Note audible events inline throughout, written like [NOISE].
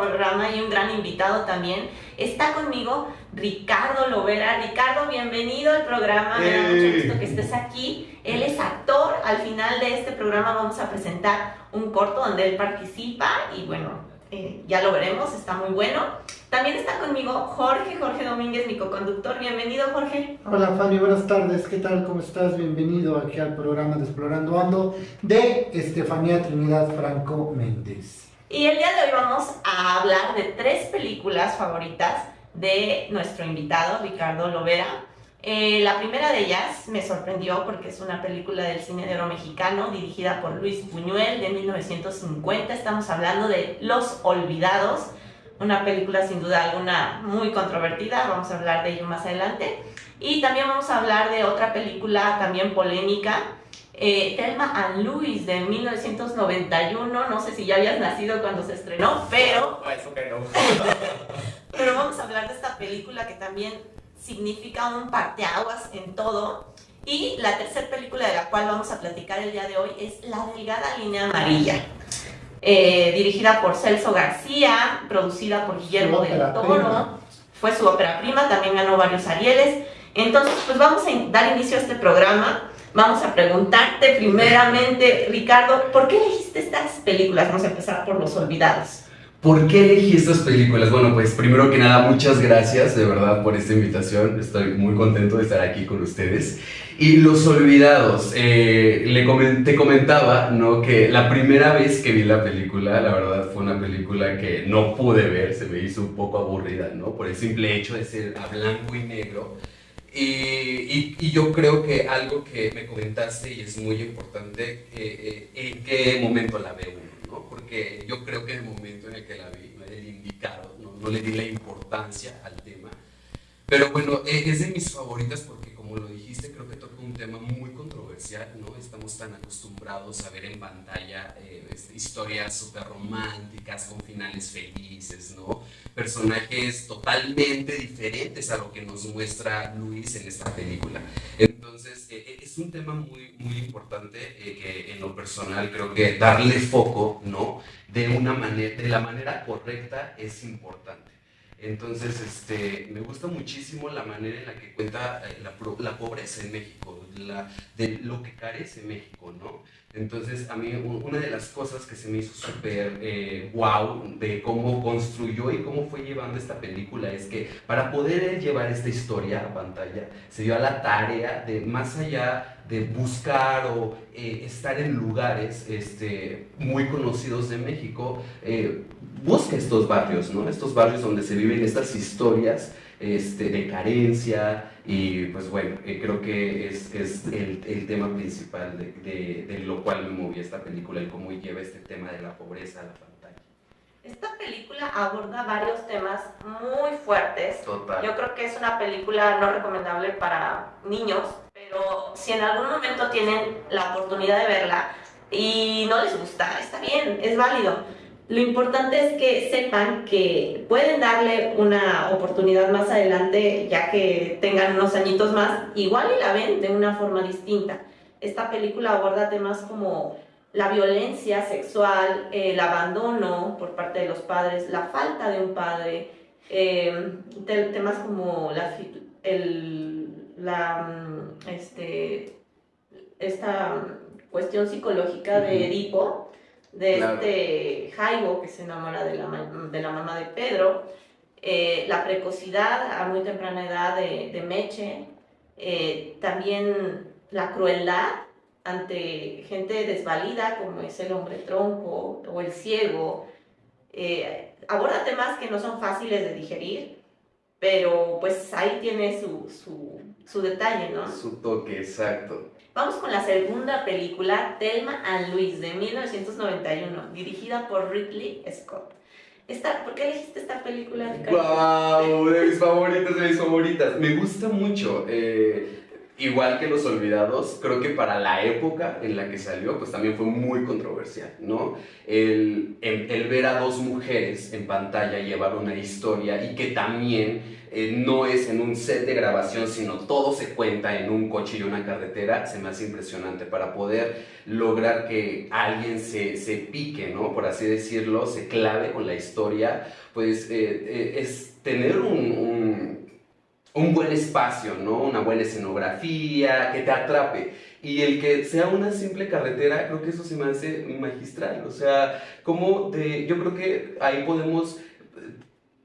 programa y un gran invitado también. Está conmigo Ricardo Lovera. Ricardo, bienvenido al programa. Me da mucho gusto que estés aquí. Él es actor. Al final de este programa vamos a presentar un corto donde él participa y bueno, eh, ya lo veremos, está muy bueno. También está conmigo Jorge, Jorge Domínguez, mi co-conductor. Bienvenido, Jorge. Hola, Fanny, buenas tardes. ¿Qué tal? ¿Cómo estás? Bienvenido aquí al programa de Explorando Ando de Estefanía Trinidad Franco Méndez. Y el día de hoy vamos a hablar de tres películas favoritas de nuestro invitado, Ricardo Lovera. Eh, la primera de ellas me sorprendió porque es una película del cine de oro mexicano dirigida por Luis Buñuel de 1950. Estamos hablando de Los Olvidados, una película sin duda alguna muy controvertida, vamos a hablar de ello más adelante. Y también vamos a hablar de otra película también polémica, eh, Thelma and Louise de 1991. No sé si ya habías nacido cuando se estrenó, pero... Eso que no. [LAUGHS] pero vamos a hablar de esta película que también significa un parteaguas en todo. Y la tercera película de la cual vamos a platicar el día de hoy es La Delgada Línea Amarilla. Eh, dirigida por Celso García, producida por Guillermo del Toro. Fue su ópera prima, también ganó varios Arieles. Entonces, pues vamos a dar inicio a este programa. Vamos a preguntarte primeramente, Ricardo, ¿por qué elegiste estas películas? Vamos a empezar por Los Olvidados. ¿Por qué elegí estas películas? Bueno, pues primero que nada, muchas gracias de verdad por esta invitación. Estoy muy contento de estar aquí con ustedes. Y Los Olvidados, eh, le te comentaba, ¿no? Que la primera vez que vi la película, la verdad fue una película que no pude ver, se me hizo un poco aburrida, ¿no? Por el simple hecho de ser a blanco y negro. Y, y, yo creo que algo que me comentaste y es muy importante, eh, eh, en qué momento la ve uno porque yo creo que en el momento en el que la vi, no el indicado, no, le di la importancia al tema. Pero bueno, e, es de mis favoritas porque como lo dijiste, creo que toca un tema muy controversial, ¿no? Estamos tan acostumbrados a ver en pantalla eh, este, historias súper románticas, con finales felices, ¿no? Personajes totalmente diferentes a lo que nos muestra Luis en esta película. Entonces, eh, eh, es un tema muy, muy importante que en lo personal creo que darle foco, ¿no? De, una manera, de la manera correcta es importante. Entonces, este, me gusta muchísimo la manera en la que cuenta eh, la, la pobreza en México, de lo que carece México, ¿no? Entonces, a mí una de las cosas que se me hizo súper eh, wow de cómo construyó y cómo fue llevando esta película es que para poder llevar esta historia a pantalla, se dio a la tarea de más allá de buscar o eh, estar en lugares este, muy conocidos de México, eh, busca estos barrios, ¿no? Estos barrios donde se viven estas historias este, de carencia y pues bueno, eh, creo que es, es el, el, tema principal de, de, de, lo cual me movió esta película, el cómo lleva este tema de la pobreza a la pantalla. Esta película aborda varios temas muy fuertes. Total. Yo creo que es una película no recomendable para niños, pero si en algún momento tienen la oportunidad de verla y no les gusta, está bien, es válido lo importante es que sepan que pueden darle una oportunidad más adelante, ya que tengan unos añitos más, igual y la ven de una forma distinta. Esta película aborda temas como la violencia sexual, el abandono por parte de los padres, la falta de un padre, eh, temas como la, el, la mm, este, esta cuestión psicológica de Edipo, de este Jaibo que se enamora de la, de la mamá de Pedro, eh, la precocidad a muy temprana edad de, de Meche, eh, también la crueldad ante gente desvalida como es el hombre tronco o el ciego. Eh, aborda temas que no son fáciles de digerir, pero pues ahí tiene su, su, su detalle, ¿no? Su toque, exacto. Vamos con la segunda película, Thelma and Louise, de 1991, dirigida por Ridley Scott. Esta, ¿Por qué elegiste esta película, ¡Wow! De mis favoritas, de mis favoritas. Me gusta mucho. Eh, igual que Los Olvidados, creo que para la época en la que salió, pues también fue muy controversial, ¿no? El, el, ver a dos mujeres en pantalla llevar una historia y que también eh, no es en un set de grabación, sino todo se cuenta en un coche y una carretera, se me hace impresionante para poder lograr que alguien se, se pique, ¿no? Por así decirlo, se clave con la historia, pues eh, eh, es tener un un buen espacio, ¿no? Una buena escenografía, que te atrape. Y el que sea una simple carretera, creo que eso se me hace magistral. O sea, como de, yo creo que ahí podemos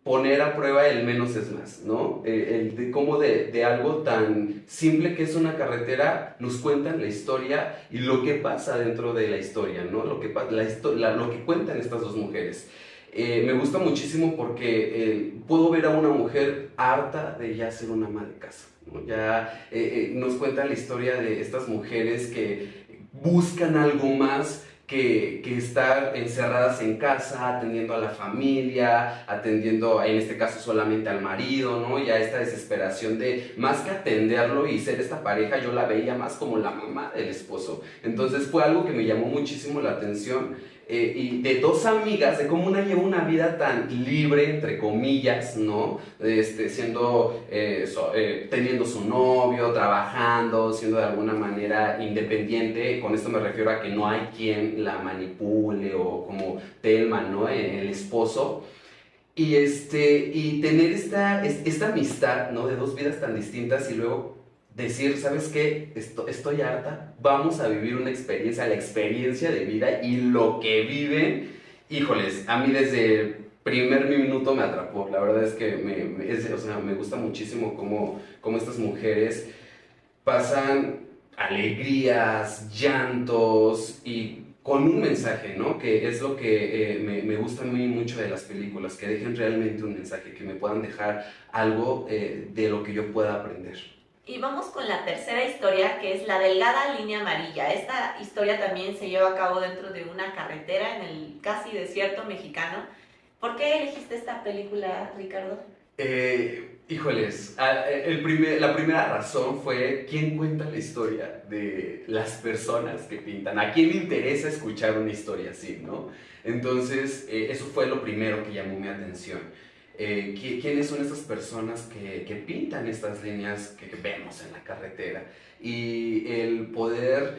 poner a prueba el menos es más, ¿no? Eh, el de cómo de, de, algo tan simple que es una carretera nos cuentan la historia y lo que pasa dentro de la historia, ¿no? Lo que, la, lo que cuentan estas dos mujeres. Eh, me gusta muchísimo porque eh, puedo ver a una mujer harta de ya ser una ama de casa. Ya eh, nos cuenta la historia de estas mujeres que buscan algo más que, que, estar encerradas en casa, atendiendo a la familia, atendiendo, en este caso, solamente al marido, ¿no? Ya esta desesperación de, más que atenderlo y ser esta pareja, yo la veía más como la mamá del esposo. Entonces fue algo que me llamó muchísimo la atención eh, y de dos amigas, de cómo una lleva una vida tan libre, entre comillas, ¿no? Este, siendo, eh, eh, teniendo su novio, trabajando, siendo de alguna manera independiente. Con esto me refiero a que no hay quien la manipule o como Telma, ¿no? El esposo. Y, este, y tener esta, esta amistad, ¿no? De dos vidas tan distintas y luego decir, ¿sabes qué? Estoy, harta, vamos a vivir una experiencia, la experiencia de vida y lo que viven, híjoles, a mí desde el primer minuto me atrapó, la verdad es que me, me gusta muchísimo cómo, cómo estas mujeres pasan alegrías, llantos y con un mensaje, ¿no? Que es lo que eh, me, me, gusta muy mucho de las películas, que dejen realmente un mensaje, que me puedan dejar algo eh, de lo que yo pueda aprender. Y vamos con la tercera historia, que es la delgada línea amarilla. Esta historia también se lleva a cabo dentro de una carretera en el casi desierto mexicano. ¿Por qué elegiste esta película, Ricardo? Eh, híjoles, el primer, la primera razón fue quién cuenta la historia de las personas que pintan. ¿A quién le interesa escuchar una historia así, no? Entonces, eh, eso fue lo primero que llamó mi atención. Eh, quiénes son esas personas que, que pintan estas líneas que, vemos en la carretera y el poder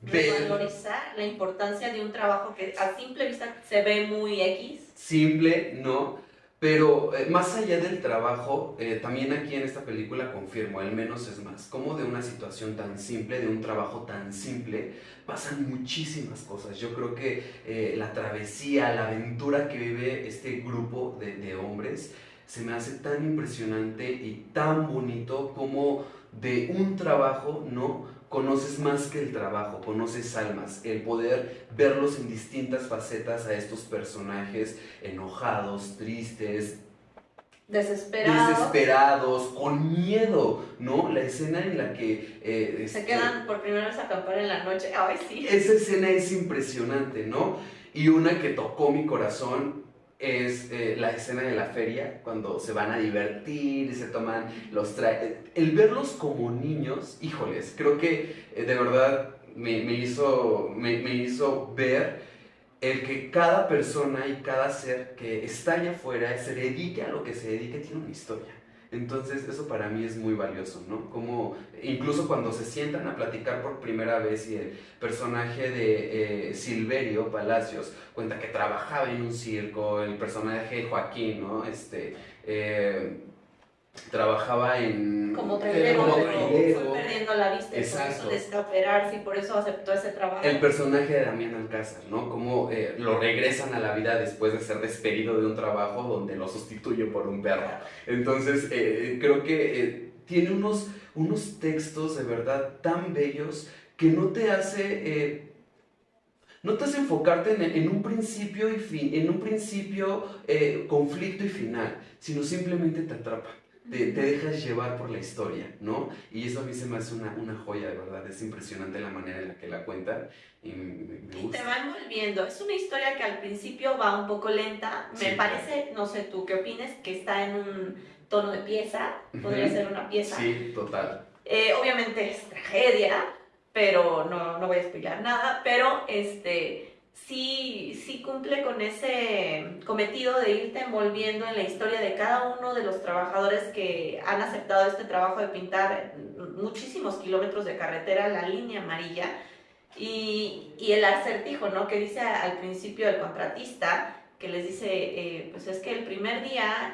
ver... Valorizar la importancia de un trabajo que a simple vista se ve muy X. Simple, no, pero eh, más allá del trabajo, eh, también aquí en esta película confirmo, al menos es más, como de una situación tan simple, de un trabajo tan simple, pasan muchísimas cosas. Yo creo que eh, la travesía, la aventura que vive este grupo de, de hombres, se me hace tan impresionante y tan bonito como de un trabajo, ¿no? Conoces más que el trabajo, conoces almas, el poder verlos en distintas facetas a estos personajes enojados, tristes, desesperados, desesperados con miedo, ¿no? La escena en la que... Eh, Se este, quedan por primera vez a acampar en la noche, ay sí. Esa escena es impresionante, ¿no? Y una que tocó mi corazón es eh, la escena de la feria, cuando se van a divertir y se toman los trajes. El verlos como niños, híjoles, creo que eh, de verdad me, hizo, me, hizo ver el que cada persona y cada ser que está allá afuera se dedique a lo que se dedique tiene una historia. Entonces eso para mí es muy valioso, ¿no? Como incluso cuando se sientan a platicar por primera vez y el personaje de eh, Silverio Palacios cuenta que trabajaba en un circo, el personaje de Joaquín, ¿no? Este, eh, trabajaba en... Como trailero, como fue perdiendo la vista Exacto. por eso operarse y por eso aceptó ese trabajo. El personaje de Damián Alcázar, ¿no? Como eh, lo regresan a la vida después de ser despedido de un trabajo donde lo sustituye por un perro. Entonces, eh, creo que eh, tiene unos, unos textos de verdad tan bellos que no te hace... no te hace enfocarte en, en, un principio y fin, en un principio conflicto y final, sino simplemente te atrapa te, dejas llevar por la historia, ¿no? Y eso a mí se me hace una, una joya, de verdad. Es impresionante la manera en la que la cuentan y me, gusta. Y te va envolviendo. Es una historia que al principio va un poco lenta. Me parece, no sé tú qué opines, que está en un tono de pieza. Podría ser una pieza. Sí, total. Eh, obviamente es tragedia, pero no, no voy a explicar nada, pero este, sí, sí cumple con ese cometido de irte envolviendo en la historia de cada uno de los trabajadores que han aceptado este trabajo de pintar muchísimos kilómetros de carretera, la línea amarilla, y, y el acertijo, ¿no? Que dice al principio el contratista, que les dice, eh, pues es que el primer día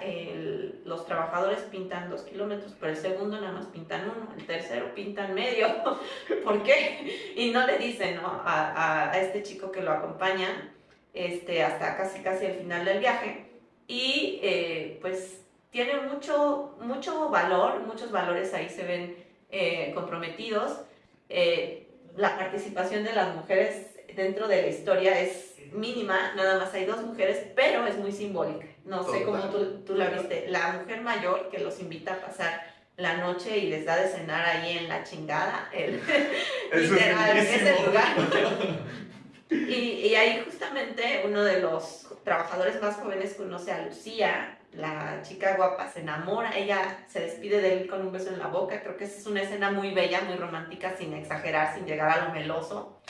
los trabajadores pintan dos kilómetros, pero el segundo nada más pintan uno, el tercero pintan medio. [LAUGHS] ¿Por qué? Y no le dicen ¿no? A, a, este chico que lo acompaña este, hasta casi casi el final del viaje. Y eh, pues tiene mucho, mucho valor, muchos valores ahí se ven eh, comprometidos. la participación de las mujeres dentro de la historia es mínima, nada más hay dos mujeres, pero es muy simbólica. No sé cómo tú, tú, la viste. La mujer mayor que los invita a pasar la noche y les da de cenar ahí en la chingada, el, [LAUGHS] literal, es el lugar. [LAUGHS] Y, y, ahí justamente uno de los trabajadores más jóvenes conoce a Lucía, la chica guapa, se enamora, ella se despide de él con un beso en la boca, creo que esa es una escena muy bella, muy romántica, sin exagerar, sin llegar a lo meloso.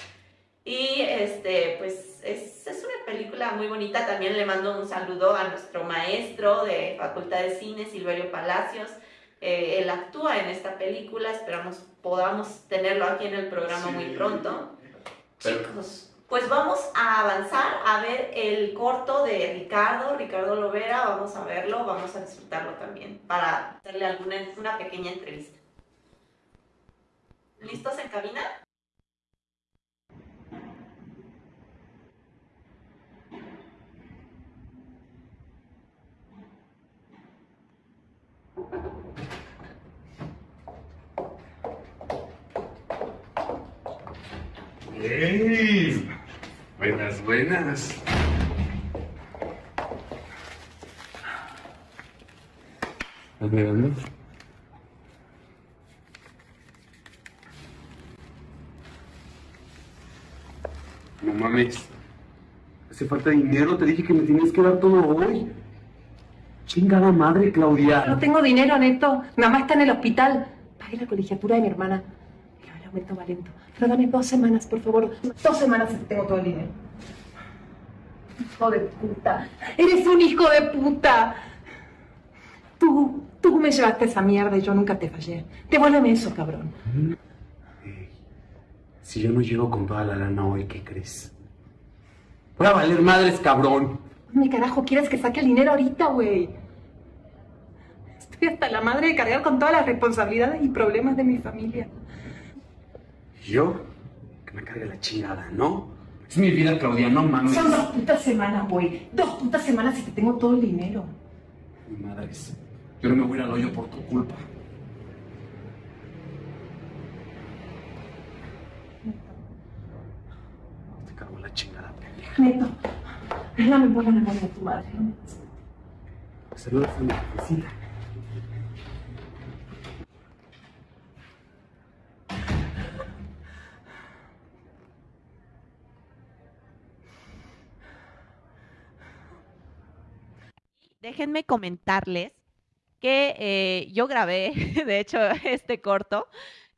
Y este, pues es, es, una película muy bonita. También le mando un saludo a nuestro maestro de Facultad de Cine, Silverio Palacios. Eh, él actúa en esta película, esperamos podamos tenerlo aquí en el programa muy pronto. Chicos, pues vamos a avanzar a ver el corto de Ricardo, Ricardo Lovera, vamos a verlo, vamos a disfrutarlo también para hacerle alguna, una pequeña entrevista. ¿Listos en cabina? ¡Ey! Buenas, buenas. A ver, ¿dónde? No mames. Hace falta dinero, te dije que me tienes que dar todo hoy. Chingada madre, Claudia. No tengo dinero, Neto. Mamá está en el hospital. Pagué la colegiatura de mi hermana. Lento. Pero dame dos semanas, por favor. Dos semanas y tengo todo el dinero. Hijo de puta. Eres un hijo de puta. Tú, tú me llevaste esa mierda y yo nunca te fallé. Devuélveme eso, cabrón. si yo no llego con toda la lana hoy, ¿qué crees? Voy a valer madres, cabrón. ¿Mi carajo quieres que saque el dinero ahorita, güey? Estoy hasta la madre de cargar con todas las responsabilidades y problemas de mi familia. ¿Yo? Que me cargue la chingada, ¿no? Es mi vida, Claudia, no mames. Son dos putas semanas, güey. Dos putas semanas y te tengo todo el dinero. Mi madre es... Yo no me voy al hoyo por tu culpa. Te cargo la chingada, pendeja. Neto, dame por la memoria de tu madre. Saludos a mi visita. Déjenme comentarles que eh, yo grabé, [LAUGHS] de hecho, este corto.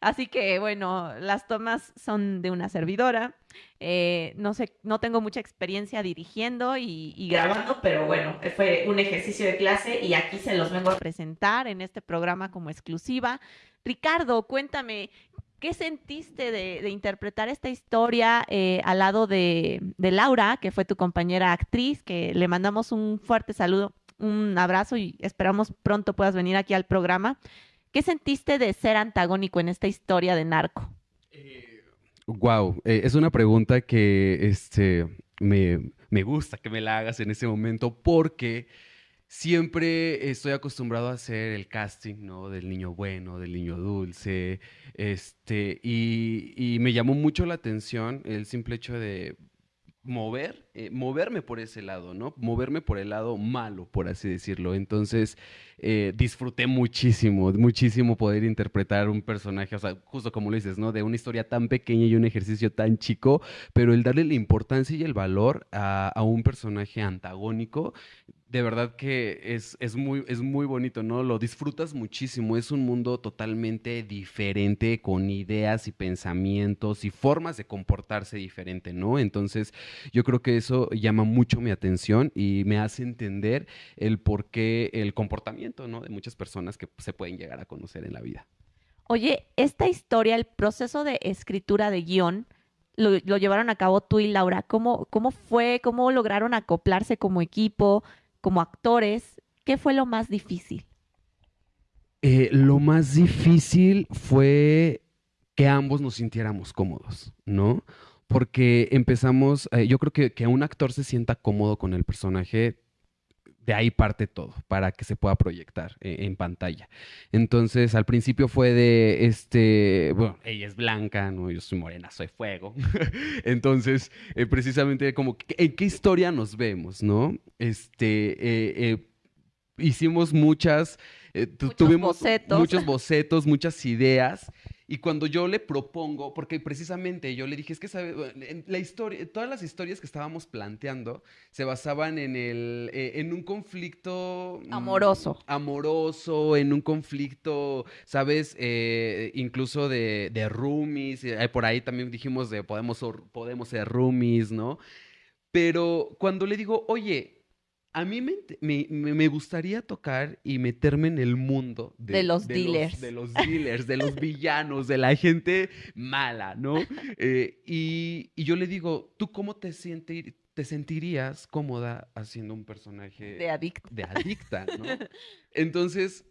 Así que, bueno, las tomas son de una servidora. Eh, no sé, no tengo mucha experiencia dirigiendo y, grabando, pero bueno, fue un ejercicio de clase y aquí se los vengo a presentar en este programa como exclusiva. Ricardo, cuéntame, ¿Qué sentiste de, interpretar esta historia eh, al lado de, de, Laura, que fue tu compañera actriz, que le mandamos un fuerte saludo un abrazo y esperamos pronto puedas venir aquí al programa. ¿Qué sentiste de ser antagónico en esta historia de narco? wow, eh, es una pregunta que este, me, me gusta que me la hagas en ese momento porque siempre estoy acostumbrado a hacer el casting, ¿no? Del niño bueno, del niño dulce, este, y, y, me llamó mucho la atención el simple hecho de mover, eh, moverme por ese lado, ¿no? Moverme por el lado malo, por así decirlo. Entonces, eh, disfruté muchísimo, muchísimo poder interpretar un personaje, o sea, justo como lo dices, ¿no? De una historia tan pequeña y un ejercicio tan chico, pero el darle la importancia y el valor a, a un personaje antagónico de verdad que es, es, muy, es muy bonito, ¿no? Lo disfrutas muchísimo. Es un mundo totalmente diferente, con ideas y pensamientos y formas de comportarse diferente, ¿no? Entonces, yo creo que eso llama mucho mi atención y me hace entender el por qué el comportamiento, ¿no? De muchas personas que se pueden llegar a conocer en la vida. Oye, esta historia, el proceso de escritura de guion, lo, lo llevaron a cabo tú y Laura. ¿Cómo, ¿Cómo fue? ¿Cómo lograron acoplarse como equipo? Como actores, ¿qué fue lo más difícil? Eh, lo más difícil fue que ambos nos sintiéramos cómodos, ¿no? Porque empezamos, eh, yo creo que que un actor se sienta cómodo con el personaje de ahí parte todo para que se pueda proyectar eh, en pantalla. Entonces, al principio fue de, este, bueno, ella es blanca, ¿no? Yo soy morena, soy fuego. [LAUGHS] Entonces, eh, precisamente como, ¿en qué historia nos vemos, no? Este, eh, hicimos muchas, tuvimos muchos bocetos, muchas ideas y cuando yo le propongo, porque precisamente yo le dije, es que sabe, la historia, todas las historias que estábamos planteando se basaban en el, eh, en un conflicto mm, amoroso, amoroso, en un conflicto, sabes, eh, incluso de, de roomies, eh, por ahí también dijimos de podemos, podemos ser roomies, ¿no? Pero cuando le digo, oye, a mí me, gustaría tocar y meterme en el mundo de, los dealers. Los, de los dealers, de los villanos, de la gente mala, ¿no? Eh, y, yo le digo, ¿tú cómo te, te sentirías cómoda haciendo un personaje de adicta? De adicta, ¿no? [LAUGHS] Entonces,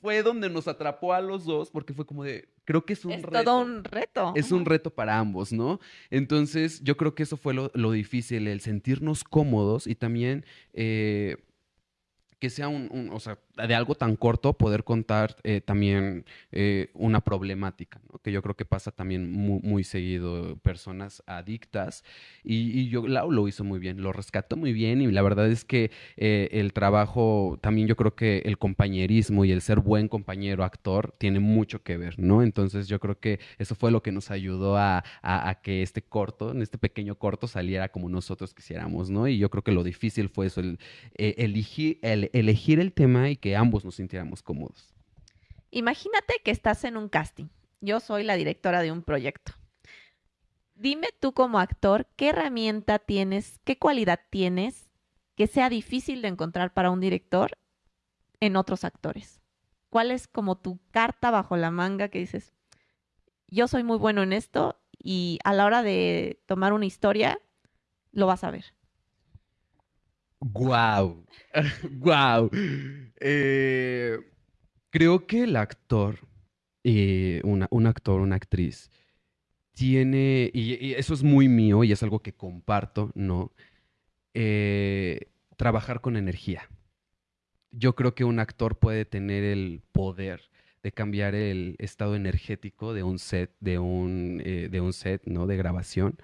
fue donde nos atrapó a los dos porque fue como de, creo que es un reto. Es todo un reto. Es un reto para ambos, ¿no? Entonces, yo creo que eso fue lo, difícil, el sentirnos cómodos y también eh, que sea un, o sea, de algo tan corto poder contar eh, también eh, una problemática, ¿no? que yo creo que pasa también muy, seguido, personas adictas, y, yo, Lau lo hizo muy bien, lo rescató muy bien, y la verdad es que eh, el trabajo, también yo creo que el compañerismo y el ser buen compañero actor tiene mucho que ver, ¿no? Entonces yo creo que eso fue lo que nos ayudó a, que este corto, en este pequeño corto, saliera como nosotros quisiéramos, ¿no? Y yo creo que lo difícil fue eso, el, elegir, el elegir el tema y que ambos nos sintiéramos cómodos. Imagínate que estás en un casting. Yo soy la directora de un proyecto. Dime tú como actor, ¿qué herramienta tienes, qué cualidad tienes que sea difícil de encontrar para un director en otros actores? ¿Cuál es como tu carta bajo la manga que dices, yo soy muy bueno en esto y a la hora de tomar una historia, lo vas a ver? Guau, guau. Eh, creo que el actor, eh, un actor, una actriz, tiene, y, eso es muy mío y es algo que comparto, ¿no? Eh, trabajar con energía. Yo creo que un actor puede tener el poder de cambiar el estado energético de un set, de un, de un set, ¿no? De grabación.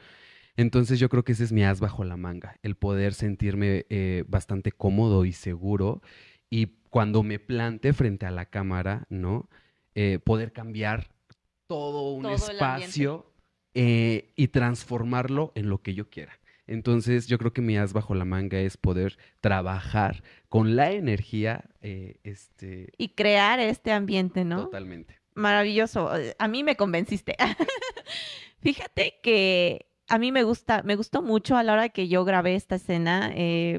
Entonces yo creo que ese es mi as bajo la manga, el poder sentirme bastante cómodo y seguro y cuando me plante frente a la cámara, ¿no? Eh, poder cambiar todo un espacio eh, y transformarlo en lo que yo quiera. Entonces, yo creo que mi as bajo la manga es poder trabajar con la energía. Eh, este... Y crear este ambiente, ¿no? Totalmente. Maravilloso. A mí me convenciste. [LAUGHS] Fíjate que a mí me gusta, me gustó mucho a la hora que yo grabé esta escena,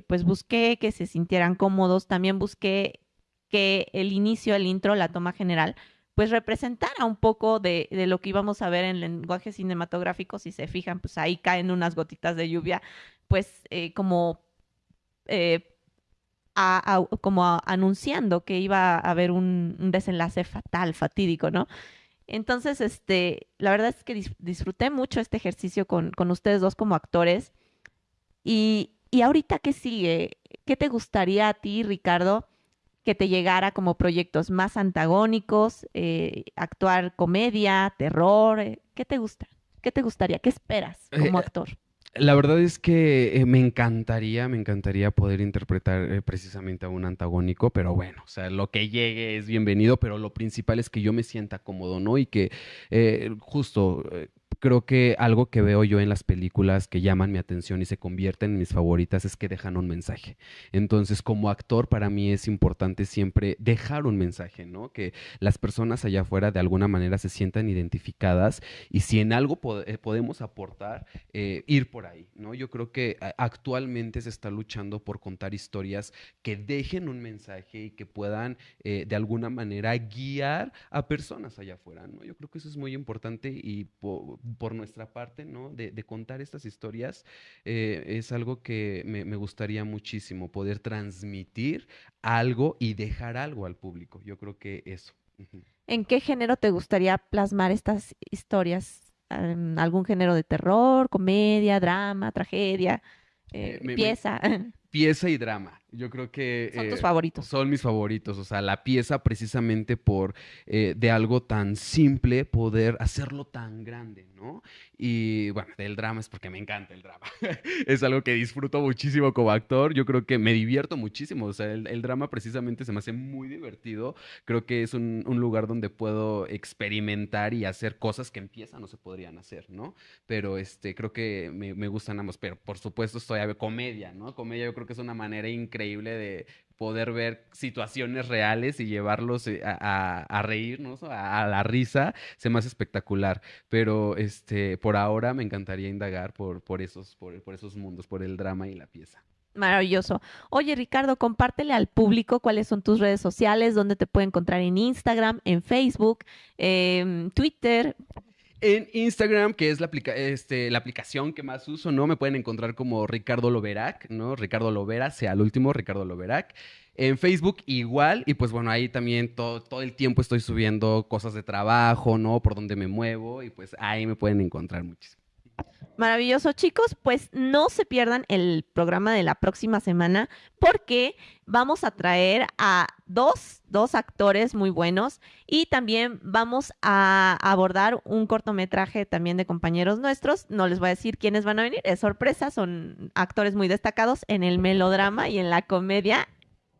pues busqué que se sintieran cómodos, también busqué que el inicio, el intro, la toma general, pues representara un poco de, lo que íbamos a ver en lenguaje cinematográfico. Si se fijan, pues ahí caen unas gotitas de lluvia, pues eh, como, eh, como anunciando que iba a haber un, desenlace fatal, fatídico, ¿no? Entonces, este, la verdad es que disfruté mucho este ejercicio con, con ustedes dos como actores. Y, y ahorita, ¿qué sigue? ¿Qué te gustaría a ti, Ricardo? que te llegara como proyectos más antagónicos, eh, actuar comedia, terror, eh, ¿qué te gusta? ¿Qué te gustaría? ¿Qué esperas como eh, actor? La verdad es que me encantaría, me encantaría poder interpretar precisamente a un antagónico, pero bueno, o sea, lo que llegue es bienvenido, pero lo principal es que yo me sienta cómodo, ¿no? Y que justo creo que algo que veo yo en las películas que llaman mi atención y se convierten en mis favoritas es que dejan un mensaje. Entonces, como actor, para mí es importante siempre dejar un mensaje, ¿no? Que las personas allá afuera de alguna manera se sientan identificadas y si en algo eh, podemos aportar, eh, ir por ahí, ¿no? Yo creo que actualmente se está luchando por contar historias que dejen un mensaje y que puedan eh, de alguna manera guiar a personas allá afuera, ¿no? Yo creo que eso es muy importante y por, nuestra parte, ¿no? De, contar estas historias es algo que me, me gustaría muchísimo, poder transmitir algo y dejar algo al público. Yo creo que eso. ¿En qué género te gustaría plasmar estas historias? ¿Algún género de terror, comedia, drama, tragedia, eh, pieza? [LAUGHS] pieza y drama. Yo creo que... Son tus eh, favoritos. Son mis favoritos. O sea, la pieza precisamente por eh, de algo tan simple poder hacerlo tan grande, ¿no? Y bueno, del drama es porque me encanta el drama. [LAUGHS] es algo que disfruto muchísimo como actor. Yo creo que me divierto muchísimo. O sea, el, drama precisamente se me hace muy divertido. Creo que es un, lugar donde puedo experimentar y hacer cosas que empiezan no se podrían hacer, ¿no? Pero este, creo que me, me gustan ambos. Pero por supuesto estoy a comedia, ¿no? Comedia yo creo que es una manera increíble de poder ver situaciones reales y llevarlos eh, a, reírnos, a, la risa, se hace espectacular. Pero este, por ahora me encantaría indagar por, por, esos, por, por esos mundos, por el drama y la pieza. Maravilloso. Oye, Ricardo, compártele al público cuáles son tus redes sociales, dónde te puede encontrar en Instagram, en Facebook, en Twitter. En Instagram, que es la, este, la aplicación que más uso, ¿no? Me pueden encontrar como Ricardo Loverac, ¿no? Ricardo Lovera, sea el último, Ricardo Loverac. En Facebook igual, y pues bueno, ahí también todo, todo el tiempo estoy subiendo cosas de trabajo, ¿no? Por donde me muevo, y pues ahí me pueden encontrar muchísimo. Maravilloso, chicos. Pues no se pierdan el programa de la próxima semana porque vamos a traer a dos, dos actores muy buenos y también vamos a abordar un cortometraje también de compañeros nuestros. No les voy a decir quiénes van a venir, es sorpresa, son actores muy destacados en el melodrama y en la comedia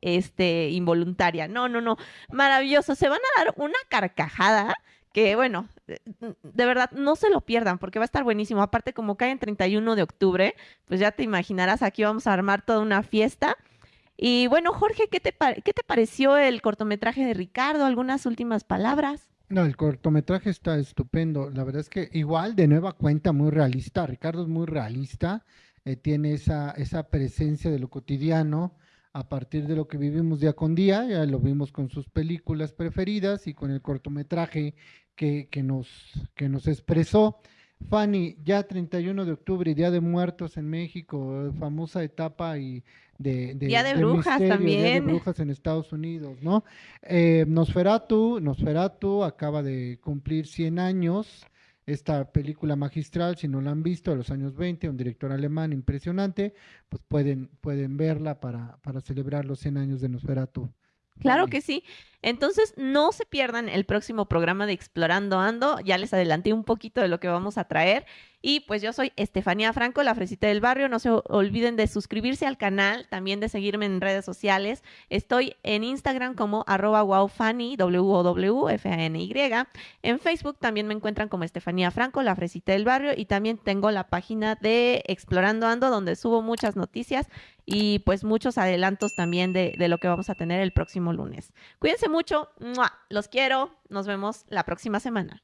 este, involuntaria. No, no, no, maravilloso. Se van a dar una carcajada que bueno, de verdad no se lo pierdan porque va a estar buenísimo. Aparte, como cae en 31 de octubre, pues ya te imaginarás, aquí vamos a armar toda una fiesta. Y bueno, Jorge, ¿qué te, ¿qué te pareció el cortometraje de Ricardo? ¿Algunas últimas palabras? No, el cortometraje está estupendo. La verdad es que igual, de nueva cuenta, muy realista. Ricardo es muy realista, eh, tiene esa, esa presencia de lo cotidiano a partir de lo que vivimos día con día. Ya lo vimos con sus películas preferidas y con el cortometraje que, nos, que nos expresó. Fanny, ya 31 de octubre, Día de Muertos en México, famosa etapa y de, Día de, Brujas también. Día de Brujas en Estados Unidos, ¿no? Eh, Nosferatu, Nosferatu acaba de cumplir 100 años, esta película magistral, si no la han visto, a los años 20, un director alemán impresionante, pues pueden, pueden verla para, para celebrar los 100 años de Nosferatu. Claro que sí. Entonces, no se pierdan el próximo programa de Explorando Ando. Ya les adelanté un poquito de lo que vamos a traer. Y pues yo soy Estefanía Franco, la fresita del barrio. No se olviden de suscribirse al canal, también de seguirme en redes sociales. Estoy en Instagram como arroba wowfanny, w o w f a n y En Facebook también me encuentran como Estefanía Franco, la fresita del barrio. Y también tengo la página de Explorando Ando, donde subo muchas noticias y pues muchos adelantos también de lo que vamos a tener el próximo lunes. Cuídense mucho, los quiero, nos vemos la próxima semana.